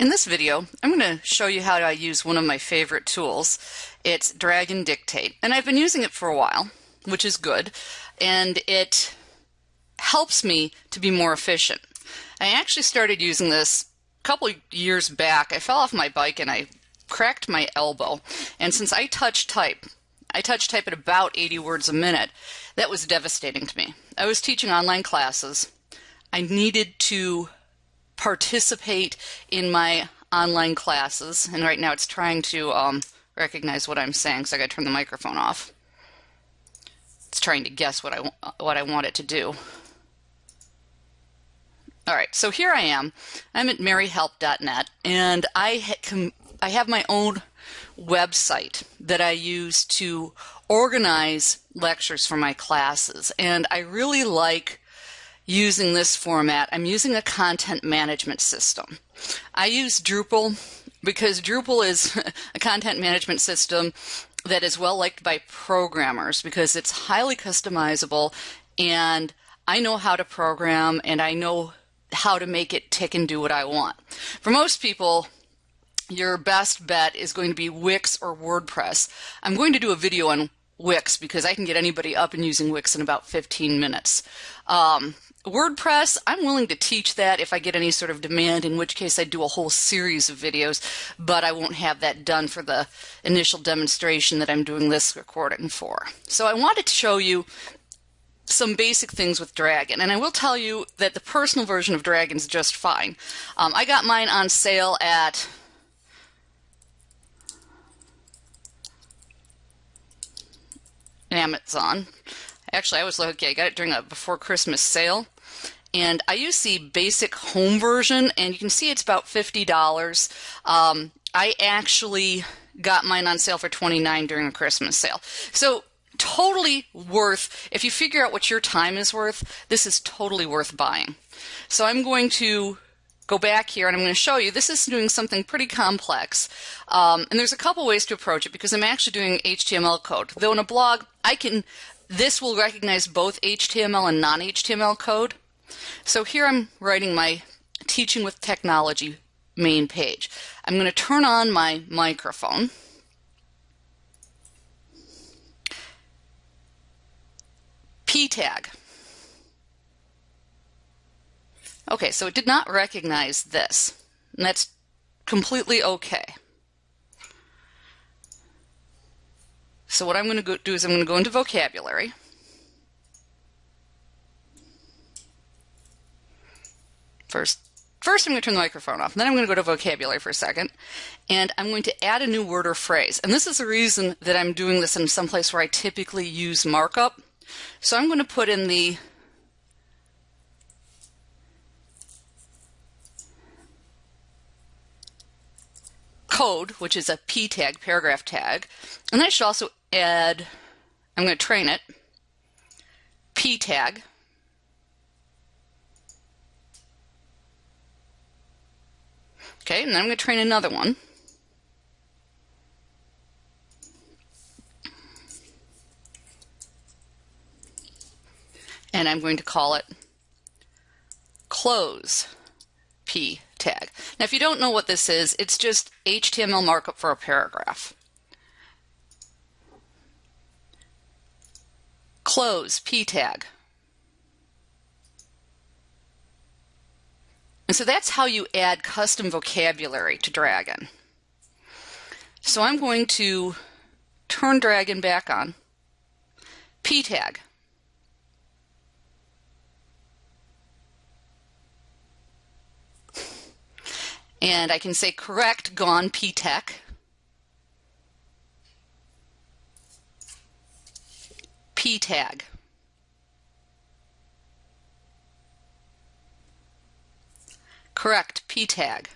In this video, I'm going to show you how I use one of my favorite tools. It's Dragon Dictate, and I've been using it for a while, which is good, and it helps me to be more efficient. I actually started using this a couple years back. I fell off my bike and I cracked my elbow, and since I touch type, I touch type at about 80 words a minute, that was devastating to me. I was teaching online classes. I needed to participate in my online classes. And right now it's trying to um, recognize what I'm saying, so I got to turn the microphone off. It's trying to guess what I, what I want it to do. All right, so here I am. I'm at maryhelp.net, and I, ha I have my own website that I use to organize lectures for my classes. And I really like using this format, I'm using a content management system. I use Drupal because Drupal is a content management system that is well liked by programmers because it's highly customizable and I know how to program and I know how to make it tick and do what I want. For most people, your best bet is going to be Wix or WordPress. I'm going to do a video on Wix because I can get anybody up and using Wix in about 15 minutes. Um, WordPress, I'm willing to teach that if I get any sort of demand, in which case I'd do a whole series of videos, but I won't have that done for the initial demonstration that I'm doing this recording for. So I wanted to show you some basic things with Dragon, and I will tell you that the personal version of Dragon is just fine. Um, I got mine on sale at Amazon. Actually, I was lucky. I got it during a before Christmas sale. And I use the basic home version, and you can see it's about $50. Um, I actually got mine on sale for 29 during a Christmas sale. So totally worth, if you figure out what your time is worth, this is totally worth buying. So I'm going to go back here and I'm going to show you this is doing something pretty complex. Um, and there's a couple ways to approach it because I'm actually doing HTML code. Though in a blog, I can this will recognize both HTML and non-HTML code. So here I'm writing my Teaching with Technology main page. I'm going to turn on my microphone. P tag. Okay, so it did not recognize this, and that's completely okay. So what I'm going to do is I'm going to go into vocabulary. First, first I'm going to turn the microphone off. and Then I'm going to go to vocabulary for a second. And I'm going to add a new word or phrase. And this is the reason that I'm doing this in some place where I typically use markup. So I'm going to put in the code, which is a p tag, paragraph tag. And I should also add, I'm going to train it, p tag. Okay, and then I'm going to train another one. And I'm going to call it close p tag. Now, if you don't know what this is, it's just HTML markup for a paragraph. Close p tag. And so that's how you add custom vocabulary to Dragon. So I'm going to turn Dragon back on. P tag. And I can say correct gone ptech. P tag. Correct P tag.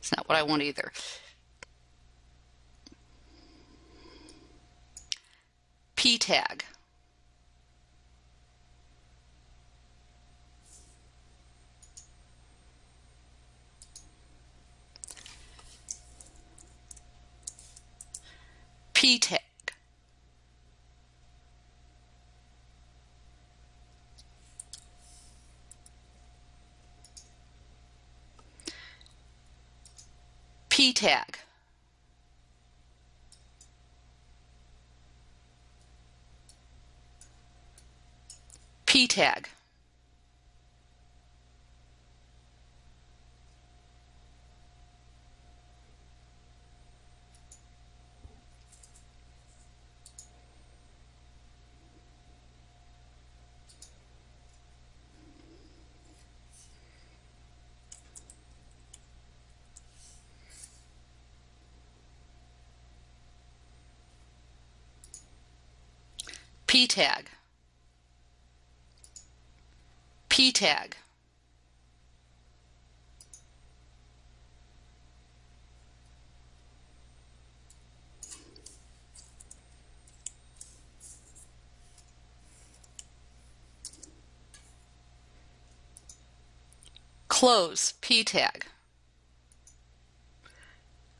It's not what I want either. P tag. PTEC. PTEC. tag. Tag. P tag. P tag. Close P tag.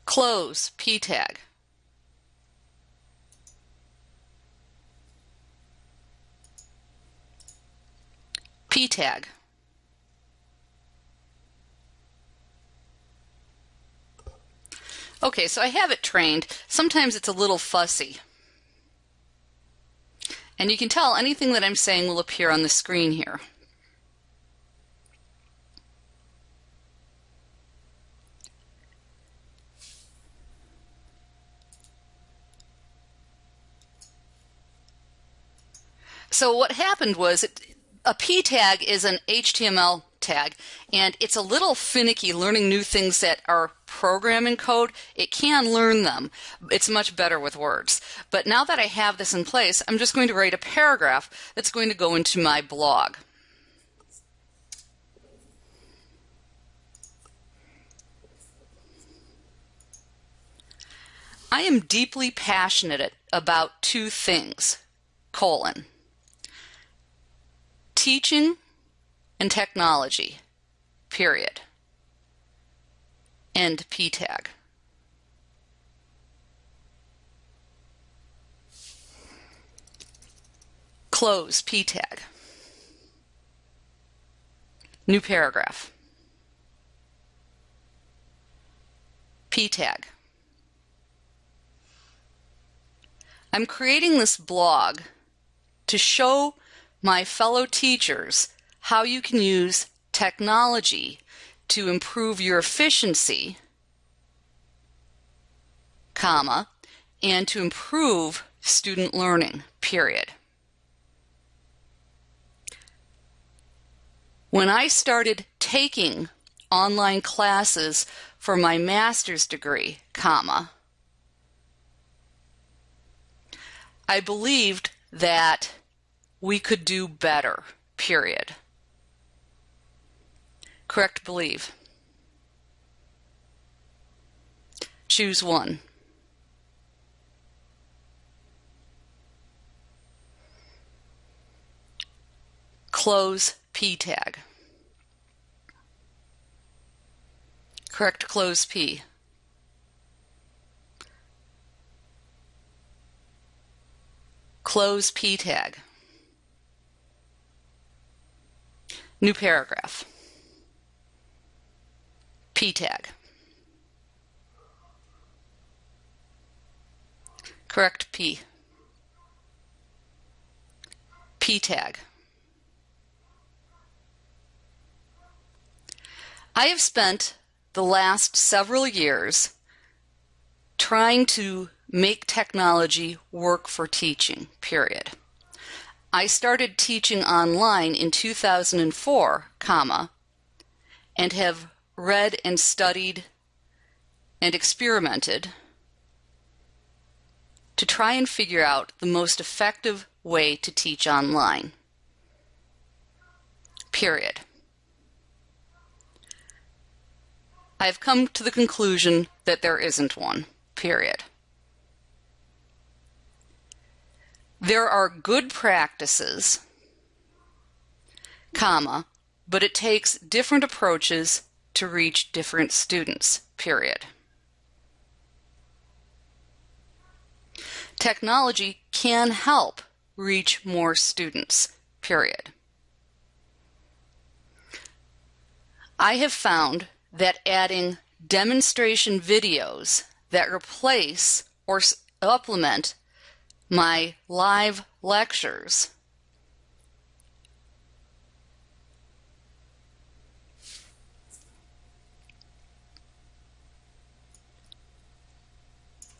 Close P tag. Tag. Okay, so I have it trained. Sometimes it's a little fussy. And you can tell anything that I'm saying will appear on the screen here. So what happened was it, a P tag is an HTML tag, and it's a little finicky learning new things that are programming code. It can learn them. It's much better with words. But now that I have this in place, I'm just going to write a paragraph that's going to go into my blog. I am deeply passionate about two things, colon teaching and technology, period. End P tag. Close P tag. New paragraph. P tag. I'm creating this blog to show my fellow teachers how you can use technology to improve your efficiency, comma, and to improve student learning, period. When I started taking online classes for my master's degree, comma, I believed that we could do better, period. Correct believe. Choose one. Close P tag. Correct close P. Close P tag. New paragraph. P tag. Correct P. P tag. I have spent the last several years trying to make technology work for teaching, period. I started teaching online in 2004, comma, and have read and studied and experimented to try and figure out the most effective way to teach online. Period. I have come to the conclusion that there isn't one. Period. There are good practices, comma, but it takes different approaches to reach different students, period. Technology can help reach more students, period. I have found that adding demonstration videos that replace or supplement my live lectures.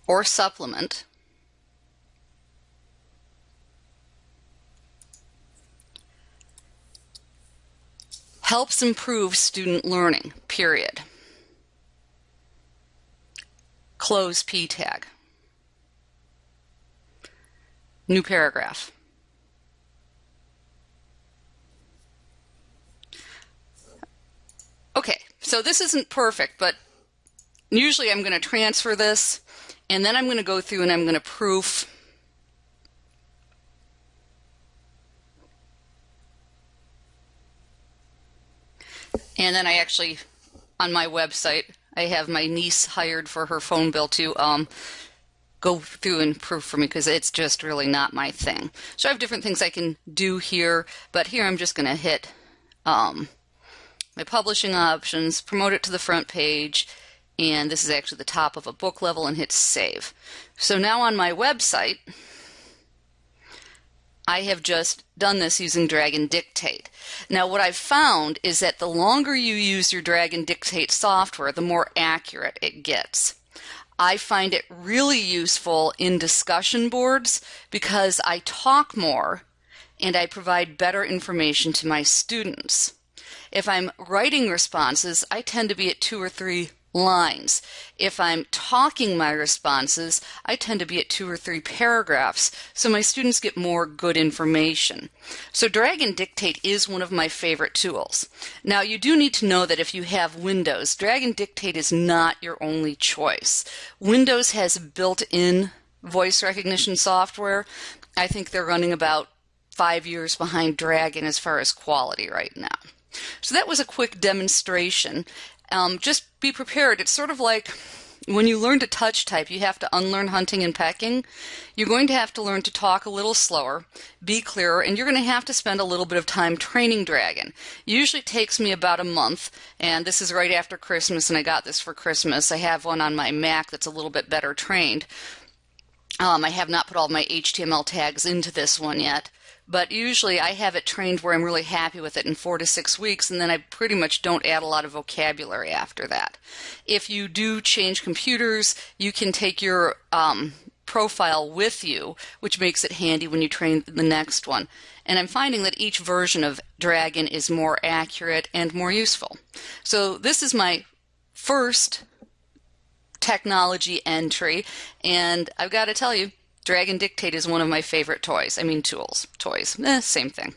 or supplement helps improve student learning, period. Close P tag. New paragraph. Okay, so this isn't perfect, but usually I'm going to transfer this and then I'm going to go through and I'm going to proof And then I actually, on my website, I have my niece hired for her phone bill to um, go through and proof for me because it's just really not my thing. So I have different things I can do here, but here I'm just going to hit um, my publishing options, promote it to the front page, and this is actually the top of a book level and hit save. So now on my website, I have just done this using Dragon Dictate. Now what I've found is that the longer you use your Dragon Dictate software, the more accurate it gets. I find it really useful in discussion boards because I talk more and I provide better information to my students. If I'm writing responses, I tend to be at two or three lines. If I'm talking my responses, I tend to be at two or three paragraphs, so my students get more good information. So Dragon Dictate is one of my favorite tools. Now you do need to know that if you have Windows, Dragon Dictate is not your only choice. Windows has built-in voice recognition software. I think they're running about five years behind Dragon as far as quality right now. So that was a quick demonstration um, just be prepared. It's sort of like when you learn to touch type, you have to unlearn hunting and pecking. You're going to have to learn to talk a little slower, be clearer, and you're going to have to spend a little bit of time training Dragon. Usually takes me about a month, and this is right after Christmas, and I got this for Christmas. I have one on my Mac that's a little bit better trained. Um, I have not put all my HTML tags into this one yet but usually I have it trained where I'm really happy with it in four to six weeks, and then I pretty much don't add a lot of vocabulary after that. If you do change computers, you can take your um, profile with you, which makes it handy when you train the next one. And I'm finding that each version of Dragon is more accurate and more useful. So this is my first technology entry, and I've got to tell you, Dragon Dictate is one of my favorite toys. I mean, tools. Toys. Eh, same thing.